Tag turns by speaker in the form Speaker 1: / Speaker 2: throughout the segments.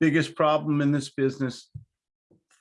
Speaker 1: Biggest problem in this business,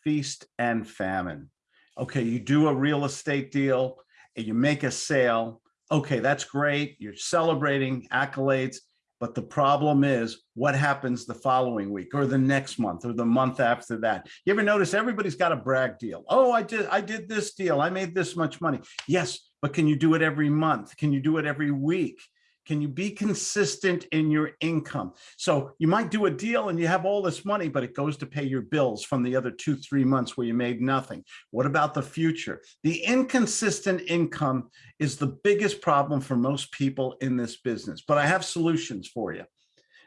Speaker 1: feast and famine. Okay, you do a real estate deal and you make a sale. Okay, that's great. You're celebrating accolades. But the problem is what happens the following week or the next month or the month after that. You ever notice everybody's got a brag deal? Oh, I did, I did this deal. I made this much money. Yes, but can you do it every month? Can you do it every week? Can you be consistent in your income? So you might do a deal and you have all this money, but it goes to pay your bills from the other two, three months where you made nothing. What about the future? The inconsistent income is the biggest problem for most people in this business, but I have solutions for you.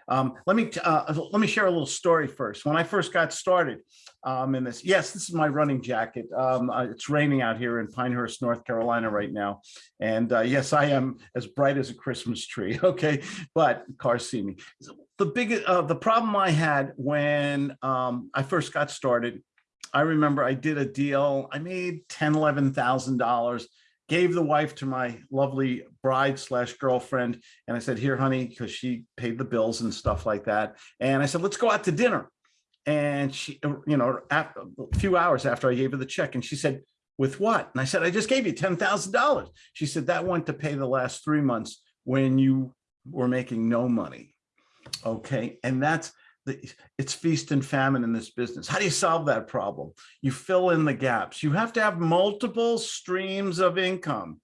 Speaker 1: Um, let me uh, let me share a little story first. When I first got started um, in this, yes, this is my running jacket. Um, uh, it's raining out here in Pinehurst, North Carolina right now. And uh, yes, I am as bright as a Christmas tree. Okay, but cars see me. The big uh, the problem I had when um, I first got started, I remember I did a deal. I made ten, eleven thousand dollars gave the wife to my lovely bride slash girlfriend. And I said, here, honey, because she paid the bills and stuff like that. And I said, let's go out to dinner. And she, you know, after, a few hours after I gave her the check and she said, with what? And I said, I just gave you $10,000. She said, that went to pay the last three months when you were making no money. Okay. And that's, the, it's feast and famine in this business. How do you solve that problem? You fill in the gaps. You have to have multiple streams of income.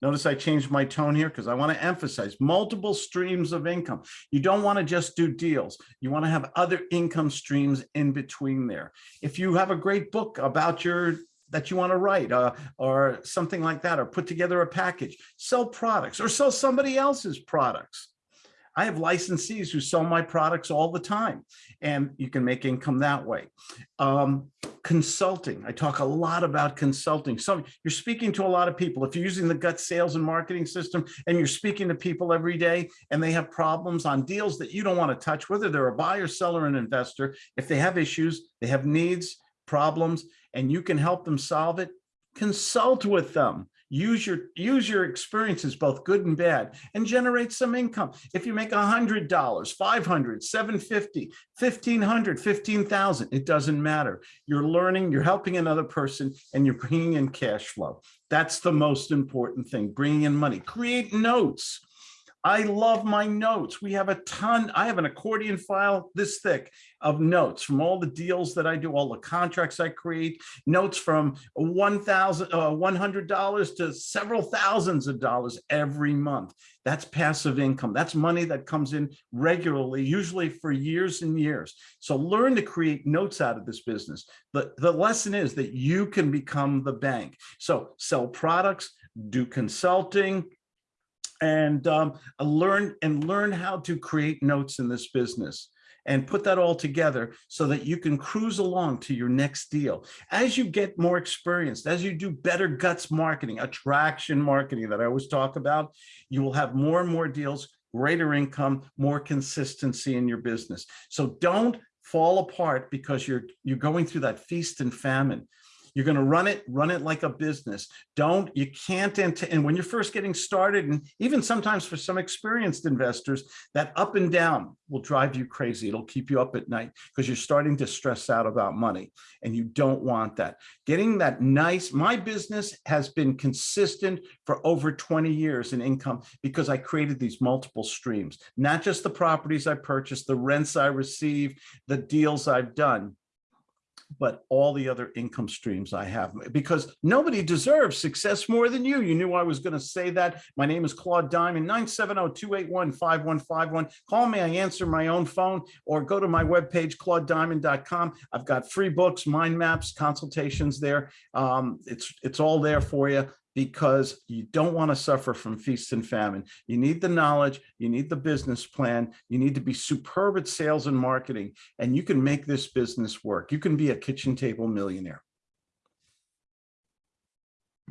Speaker 1: Notice I changed my tone here because I want to emphasize multiple streams of income. You don't want to just do deals. You want to have other income streams in between there. If you have a great book about your that you want to write uh, or something like that, or put together a package, sell products or sell somebody else's products. I have licensees who sell my products all the time and you can make income that way. Um, consulting, I talk a lot about consulting. So you're speaking to a lot of people. If you're using the gut sales and marketing system and you're speaking to people every day and they have problems on deals that you don't want to touch, whether they're a buyer, seller, and investor, if they have issues, they have needs, problems, and you can help them solve it, consult with them use your use your experiences both good and bad and generate some income. If you make a hundred dollars 500 750 1500 15000 it doesn't matter. You're learning you're helping another person and you're bringing in cash flow. That's the most important thing bringing in money. Create notes I love my notes. We have a ton. I have an accordion file this thick of notes from all the deals that I do, all the contracts I create, notes from 1,000, uh, $100 to several thousands of dollars every month. That's passive income. That's money that comes in regularly, usually for years and years. So learn to create notes out of this business. The, the lesson is that you can become the bank. So sell products, do consulting, and um, learn and learn how to create notes in this business and put that all together so that you can cruise along to your next deal. As you get more experienced, as you do better guts marketing, attraction marketing that I always talk about, you will have more and more deals, greater income, more consistency in your business. So don't fall apart because you're you're going through that feast and famine. You're going to run it, run it like a business. Don't, you can't, and when you're first getting started, and even sometimes for some experienced investors, that up and down will drive you crazy. It'll keep you up at night because you're starting to stress out about money and you don't want that. Getting that nice, my business has been consistent for over 20 years in income because I created these multiple streams, not just the properties I purchased, the rents I receive, the deals I've done, but all the other income streams I have because nobody deserves success more than you. You knew I was going to say that. My name is Claude Diamond, 970-281-5151. Call me, I answer my own phone or go to my webpage, claudediamond.com. I've got free books, mind maps, consultations there. Um, it's, it's all there for you because you don't want to suffer from feast and famine. You need the knowledge, you need the business plan, you need to be superb at sales and marketing, and you can make this business work. You can be a kitchen table millionaire.